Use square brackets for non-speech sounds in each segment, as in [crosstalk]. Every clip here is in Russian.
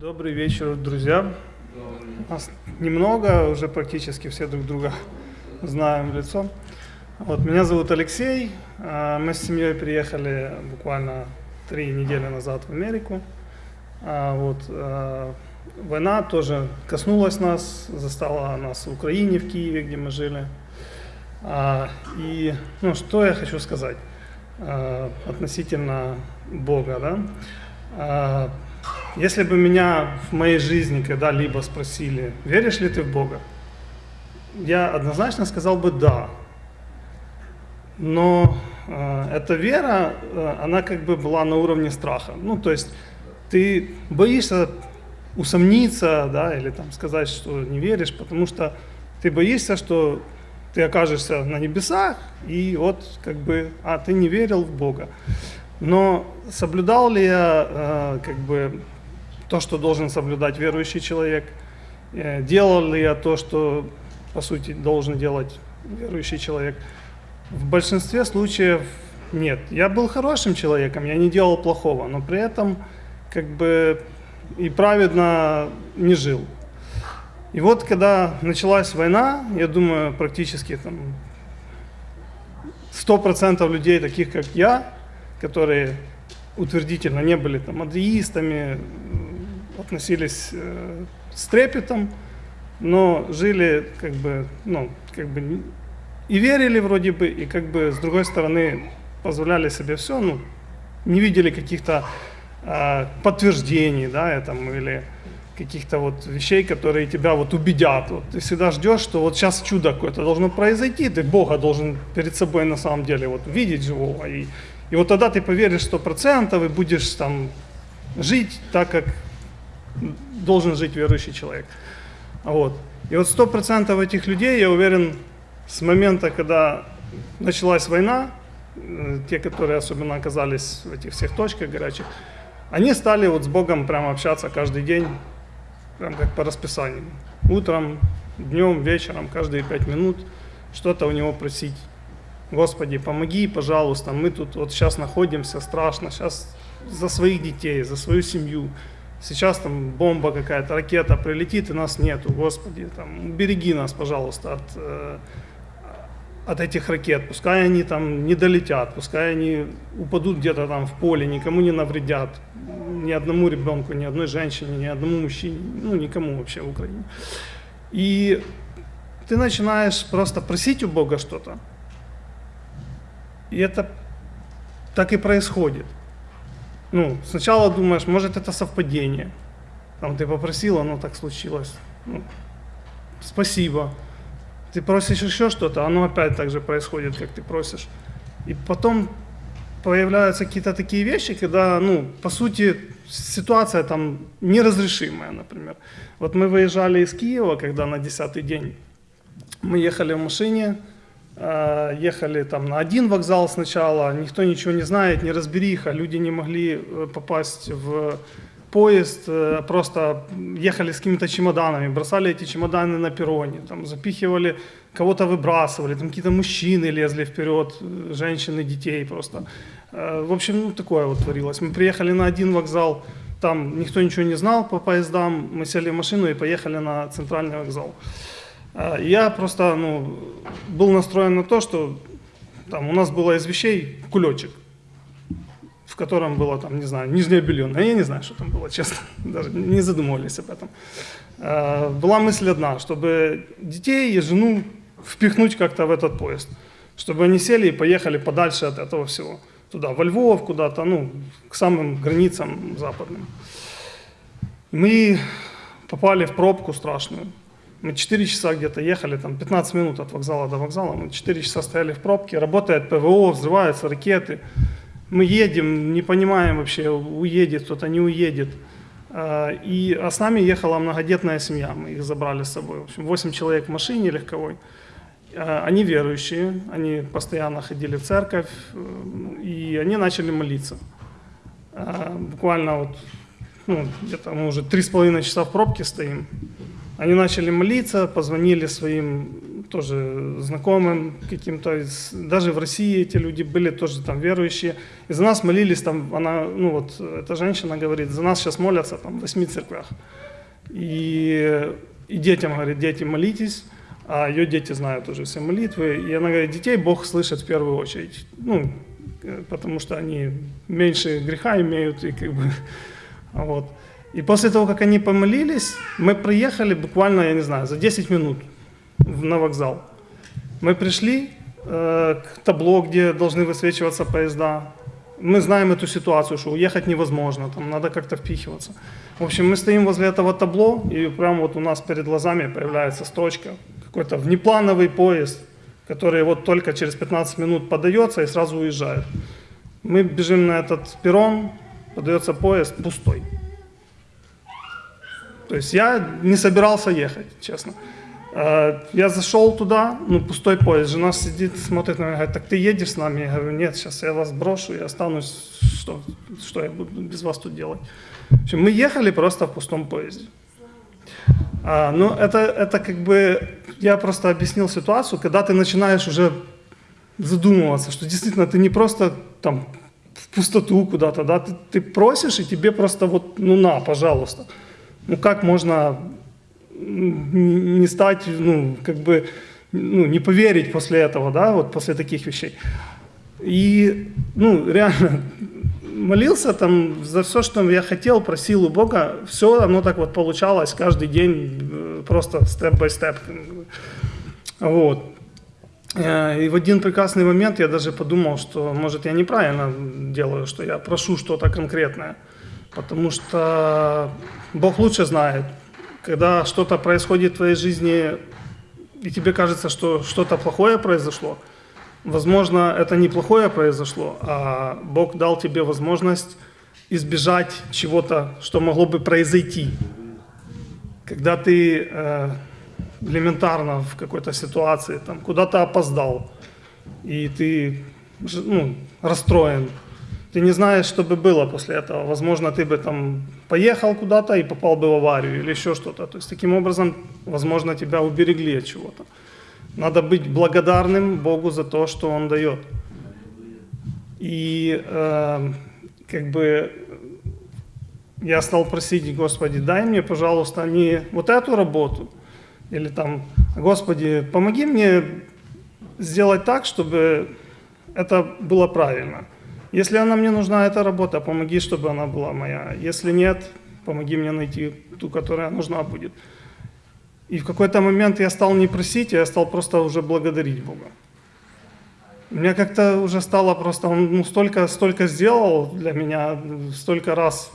Добрый вечер, друзья. Нас немного, уже практически все друг друга знаем в лицо. Вот, меня зовут Алексей. А, мы с семьей приехали буквально три недели назад в Америку. А, вот, а, война тоже коснулась нас, застала нас в Украине, в Киеве, где мы жили. И ну, что я хочу сказать относительно Бога. Да? Если бы меня в моей жизни когда-либо спросили, веришь ли ты в Бога, я однозначно сказал бы да. Но э, эта вера, э, она как бы была на уровне страха. Ну, то есть ты боишься усомниться, да, или там сказать, что не веришь, потому что ты боишься, что ты окажешься на небесах, и вот как бы, а ты не верил в Бога. Но соблюдал ли я э, как бы то, что должен соблюдать верующий человек, э, делал ли я то, что, по сути, должен делать верующий человек. В большинстве случаев нет. Я был хорошим человеком, я не делал плохого, но при этом как бы и праведно не жил. И вот когда началась война, я думаю, практически там 100% людей, таких как я, которые утвердительно не были там атеистами, относились э, с трепетом, но жили как бы, ну, как бы и верили вроде бы, и как бы с другой стороны позволяли себе все, ну, не видели каких-то э, подтверждений, да, этому, или каких-то вот вещей, которые тебя вот убедят. Вот ты всегда ждешь, что вот сейчас чудо какое-то должно произойти, ты Бога должен перед собой на самом деле вот видеть живого. И, и вот тогда ты поверишь сто процентов и будешь там жить так, как должен жить верующий человек. Вот. И вот сто процентов этих людей, я уверен, с момента, когда началась война, э, те, которые особенно оказались в этих всех точках горячих, они стали вот с Богом прямо общаться каждый день, прям как по расписанию. Утром, днем, вечером, каждые пять минут что-то у него просить. Господи, помоги, пожалуйста, мы тут вот сейчас находимся, страшно, сейчас за своих детей, за свою семью, сейчас там бомба какая-то, ракета прилетит, и нас нету, Господи, там, убереги нас, пожалуйста, от, э, от этих ракет, пускай они там не долетят, пускай они упадут где-то там в поле, никому не навредят, ни одному ребенку, ни одной женщине, ни одному мужчине, ну, никому вообще в Украине. И ты начинаешь просто просить у Бога что-то, и это так и происходит ну, сначала думаешь, может это совпадение. Там ты попросил, оно так случилось. Ну, спасибо. Ты просишь еще что-то, оно опять так же происходит, как ты просишь. И потом появляются какие-то такие вещи, когда, ну, по сути, ситуация там неразрешимая, например. Вот мы выезжали из Киева, когда на десятый день мы ехали в машине, ехали там на один вокзал сначала, никто ничего не знает, не разбериха, люди не могли э, попасть в поезд, э, просто ехали с какими-то чемоданами, бросали эти чемоданы на перроне, там, запихивали, кого-то выбрасывали, там какие-то мужчины лезли вперед, женщины, детей просто. В общем, ну, такое вот творилось. Мы приехали на один вокзал, там никто ничего не знал по поездам, мы сели в машину и поехали на центральный вокзал. А, я просто ну, был настроен на то, что там, у нас было из вещей кулечек, в котором было, там, не знаю, нижнее белье. А я не знаю, что там было, честно, [laughs] даже не задумывались об этом. А, была мысль одна, чтобы детей и жену впихнуть как-то в этот поезд, чтобы они сели и поехали подальше от этого всего, туда, во Львов, куда-то, ну, к самым границам западным. Мы попали в пробку страшную. Мы 4 часа где-то ехали, там 15 минут от вокзала до вокзала, мы 4 часа стояли в пробке, работает ПВО, взрываются ракеты. Мы едем, не понимаем вообще, уедет кто-то, не уедет. А, и, а с нами ехала многодетная семья, мы их забрали с собой. В общем, 8 человек в машине легковой. А, они верующие, они постоянно ходили в церковь, э, и они начали молиться. А, буквально вот, ну, где-то мы уже три с половиной часа в пробке стоим, они начали молиться, позвонили своим тоже знакомым каким-то, даже в России эти люди были тоже там верующие. И за нас молились, там, она, ну вот, эта женщина говорит, за нас сейчас молятся там в восьми церквях. И, и детям, говорит, дети, молитесь, а ее дети знают уже все молитвы. И она говорит, детей Бог слышит в первую очередь. Ну, э, потому что они меньше греха имеют, и как бы, [laughs] вот. И после того, как они помолились, мы приехали буквально, я не знаю, за 10 минут на вокзал. Мы пришли э, к табло, где должны высвечиваться поезда. Мы знаем эту ситуацию, что уехать невозможно, там надо как-то впихиваться. В общем, мы стоим возле этого табло, и прямо вот у нас перед глазами появляется строчка, какой-то внеплановый поезд, который вот только через 15 минут подается и сразу уезжает. Мы бежим на этот перрон, подается поезд пустой. То есть я не собирался ехать, честно. А, я зашел туда, ну, пустой поезд, жена сидит, смотрит на меня, говорит, так ты едешь с нами? Я говорю, нет, сейчас я вас брошу и останусь, что, что я буду без вас тут делать? В общем, мы ехали просто в пустом поезде. А, ну, это, это как бы, я просто объяснил ситуацию, когда ты начинаешь уже задумываться, что действительно ты не просто там в пустоту куда-то, да, ты, ты просишь, и тебе просто вот, ну на, пожалуйста. Ну как можно не стать, ну, как бы, ну, не поверить после этого, да, вот после таких вещей. И, ну, реально, молился там за все, что я хотел, просил у Бога, все оно так вот получалось каждый день, э, просто степ-бай-степ. Вот. Э, и в один прекрасный момент я даже подумал, что, может, я неправильно делаю, что я прошу что-то конкретное. Потому что Бог лучше знает, когда что-то происходит в твоей жизни, и тебе кажется, что что-то плохое произошло, возможно, это не плохое произошло, а Бог дал тебе возможность избежать чего-то, что могло бы произойти. Когда ты э, элементарно в какой-то ситуации там куда-то опоздал, и ты ну, расстроен, ты не знаешь, что бы было после этого. Возможно, ты бы там поехал куда-то и попал бы в аварию или еще что-то. То есть таким образом, возможно, тебя уберегли от чего-то. Надо быть благодарным Богу за то, что Он дает. И э, как бы я стал просить, Господи, дай мне, пожалуйста, не вот эту работу, или там, Господи, помоги мне сделать так, чтобы это было правильно. Если она мне нужна, эта работа, помоги, чтобы она была моя. Если нет, помоги мне найти ту, которая нужна будет. И в какой-то момент я стал не просить, я стал просто уже благодарить Бога. Мне как-то уже стало просто, он ну, столько, столько сделал для меня, столько раз.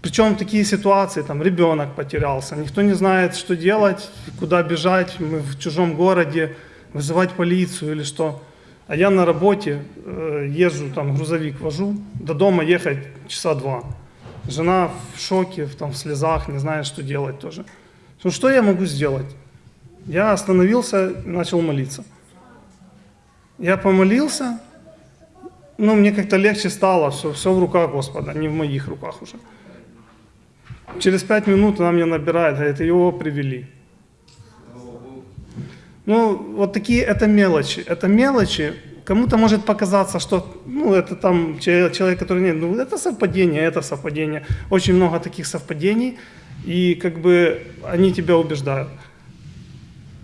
Причем такие ситуации, там ребенок потерялся, никто не знает, что делать, куда бежать, мы в чужом городе, вызывать полицию или что. А я на работе э, езжу, там грузовик вожу, до дома ехать часа два. Жена в шоке, в, там, в слезах, не знает, что делать тоже. Ну что я могу сделать? Я остановился начал молиться. Я помолился, ну мне как-то легче стало, все, все в руках Господа, не в моих руках уже. Через пять минут она мне набирает, говорит, его привели. Ну, вот такие, это мелочи. Это мелочи, кому-то может показаться, что, ну, это там человек, который нет, ну, это совпадение, это совпадение. Очень много таких совпадений, и как бы они тебя убеждают.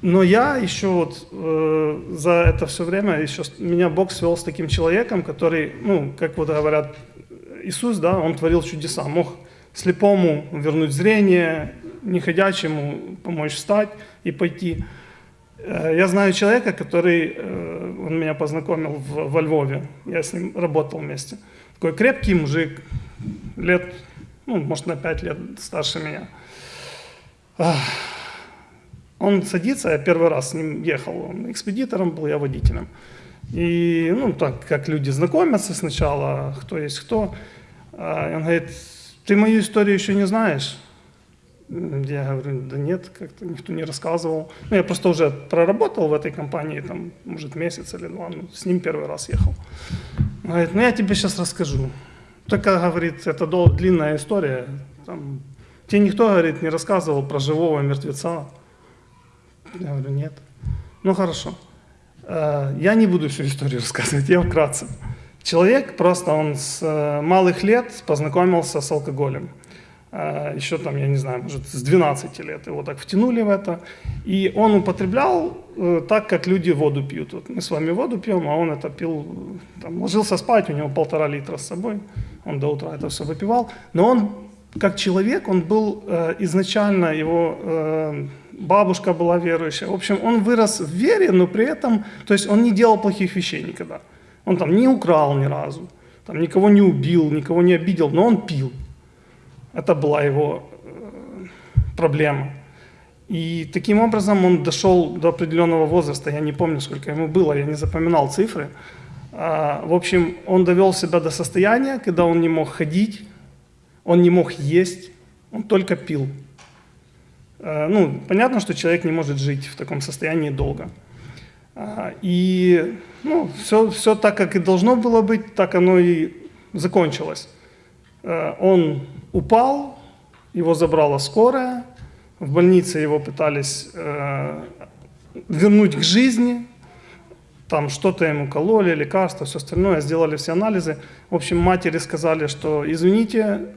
Но я еще вот э, за это все время, еще меня Бог свел с таким человеком, который, ну, как вот говорят, Иисус, да, Он творил чудеса, мог слепому вернуть зрение, неходячему помочь встать и пойти. Э, я знаю человека, который, э, он меня познакомил в, во Львове, я с ним работал вместе. Такой крепкий мужик, лет, ну, может, на пять лет старше меня. Он садится, я первый раз с ним ехал, он экспедитором был, я водителем. И, ну, так, как люди знакомятся сначала, кто есть кто. А, он говорит, ты мою историю еще не знаешь? Я говорю, да нет, как-то никто не рассказывал. Ну, я просто уже проработал в этой компании, там, может, месяц или два, ну, с ним первый раз ехал. Он говорит, ну, я тебе сейчас расскажу. Только, говорит, это дол- длинная история. Там, тебе никто, говорит, не рассказывал про живого мертвеца. Я говорю, нет. Ну, хорошо. Э, я не буду всю историю [laughs] рассказывать, я вкратце. Человек просто, он с э, малых лет познакомился с алкоголем. Э, Еще там, я не знаю, может, с 12 лет его так втянули в это. И он употреблял так, как люди воду пьют. Вот мы с вами воду пьем, а он это пил, там, ложился спать, у него полтора литра с собой. Он до утра это все выпивал. Но он, как человек, он был изначально, его бабушка была верующая. В общем, он вырос в вере, но при этом, то есть он не делал плохих вещей никогда. Он там не украл ни разу, там никого не убил, никого не обидел, но он пил. Это была его э, проблема. И таким образом он дошел до определенного возраста, я не помню, сколько ему было, я не запоминал цифры. А, в общем, он довел себя до состояния, когда он не мог ходить, он не мог есть, он только пил. Э, ну, понятно, что человек не может жить в таком состоянии долго. А, и ну, все, все так, как и должно было быть, так оно и закончилось. Э, он упал, его забрала скорая, в больнице его пытались э, вернуть к жизни, там что-то ему кололи, лекарства, все остальное, сделали все анализы. В общем, матери сказали, что извините,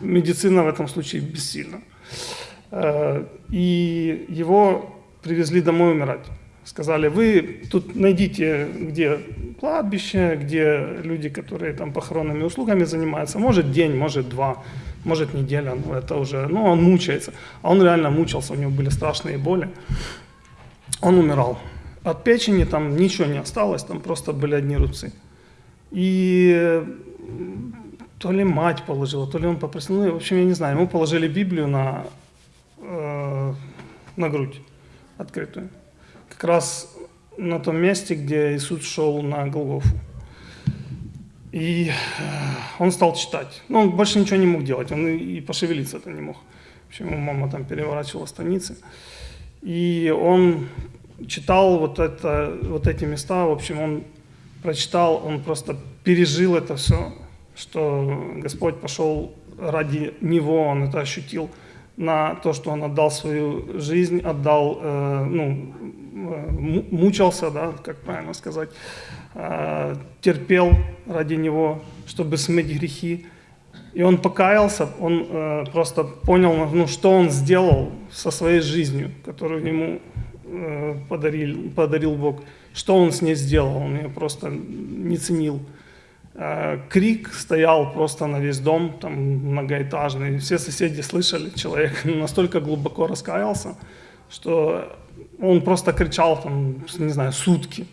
медицина в этом случае бессильна. Э, и его привезли домой умирать. Сказали, вы тут найдите, где кладбище, где люди, которые там похоронными услугами занимаются. Может день, может два, может неделя, ну это уже, ну он мучается. А он реально мучился, у него были страшные боли. Он умирал. От печени там ничего не осталось, там просто были одни рубцы. И то ли мать положила, то ли он попросил, ну, в общем, я не знаю, ему положили Библию на э, на грудь открытую. Как раз на том месте, где Иисус шел на Голгофу. И э, он стал читать. Но он больше ничего не мог делать, он и пошевелиться-то не мог. Почему мама там переворачивала страницы. И он читал вот, это, вот эти места, в общем, он прочитал, он просто пережил это все, что Господь пошел ради него, он это ощутил – на то, что он отдал свою жизнь, отдал, э, ну, э, мучился, да, как правильно сказать, э, терпел ради него, чтобы смыть грехи. И он покаялся, он э, просто понял, ну, что он сделал со своей жизнью, которую ему э, подарил, подарил Бог, что он с ней сделал, он ее просто не ценил. Э, крик стоял просто на весь дом, там многоэтажный. Все соседи слышали, человек [laughs] настолько глубоко раскаялся, что он просто кричал там, не знаю, сутки.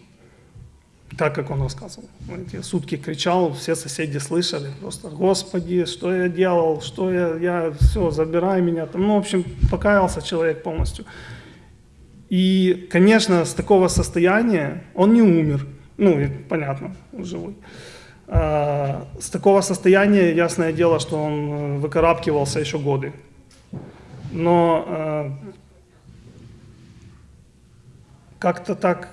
Так, как он рассказывал. Эти сутки кричал, все соседи слышали. Просто, Господи, что я делал, что я, я, все, забирай меня. Там, ну, в общем, покаялся человек полностью. И, конечно, с такого состояния он не умер. Ну, понятно, живой. А, с такого состояния, ясное дело, что он э, выкарабкивался еще годы. Но э, как-то так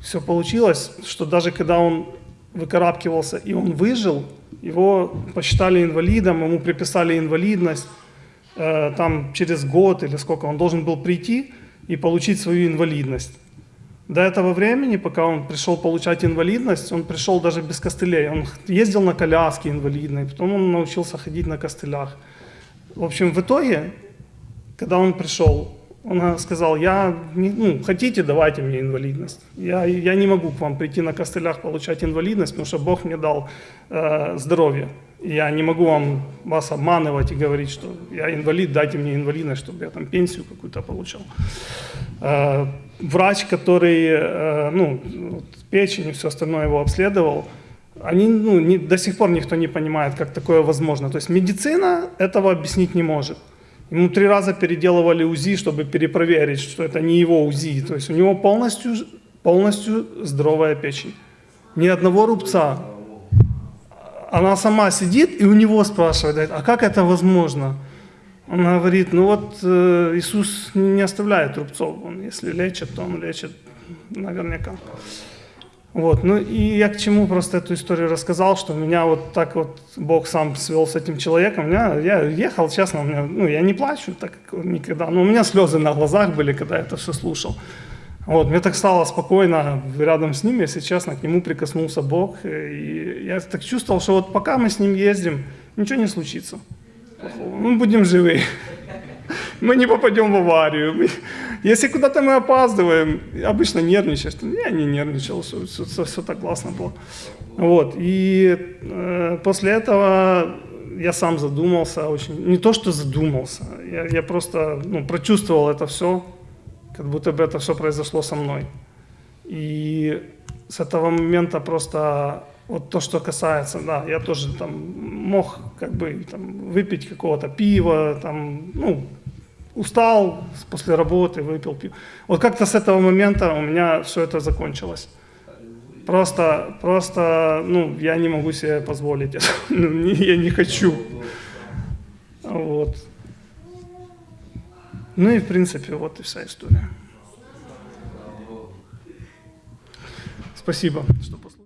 все получилось, что даже когда он выкарабкивался и он выжил, его посчитали инвалидом, ему приписали инвалидность. Э, там через год или сколько он должен был прийти и получить свою инвалидность. До этого времени, пока он пришел получать инвалидность, он пришел даже без костылей. Он ездил на коляске инвалидной, потом он научился ходить на костылях. В общем, в итоге, когда он пришел, он сказал, я, не, ну, хотите, давайте мне инвалидность. Я, я не могу к вам прийти на костылях получать инвалидность, потому что Бог мне дал э, здоровье. Я не могу вам, вас обманывать и говорить, что я инвалид, дайте мне инвалидность, чтобы я там пенсию какую-то получал. Э, врач, который, э, ну, печень и все остальное его обследовал, они, ну, не, до сих пор никто не понимает, как такое возможно. То есть медицина этого объяснить не может. Ему три раза переделывали УЗИ, чтобы перепроверить, что это не его УЗИ. То есть у него полностью, полностью здоровая печень. Ни одного рубца. Она сама сидит и у него спрашивает, а как это возможно? Он говорит, ну вот э, Иисус не оставляет рубцов, он если лечит, то он лечит наверняка. Вот, ну и я к чему просто эту историю рассказал, что меня вот так вот Бог сам свел с этим человеком. Меня, я ехал, честно, у меня, ну я не плачу так никогда, но у меня слезы на глазах были, когда я это все слушал. Вот, мне так стало спокойно рядом с ним, если честно, к нему прикоснулся Бог. И я так чувствовал, что вот пока мы с ним ездим, ничего не случится. Мы будем живы. Мы не попадем в аварию. Если куда-то мы опаздываем, обычно нервничаешь. Я не нервничал, все, все, все так классно было. Вот. И э, после этого я сам задумался очень. Не то, что задумался, я, я просто ну, прочувствовал это все, как будто бы это все произошло со мной. И с этого момента просто вот то, что касается, да, я тоже там мог как бы там, выпить какого-то пива, там, ну, устал после работы, выпил пиво. Вот как-то с этого момента у меня все это закончилось. Просто, просто, ну, я не могу себе позволить. [laughs] Ну, я не хочу. Вот. Ну и, в принципе, вот и вся история. Спасибо, что послушали.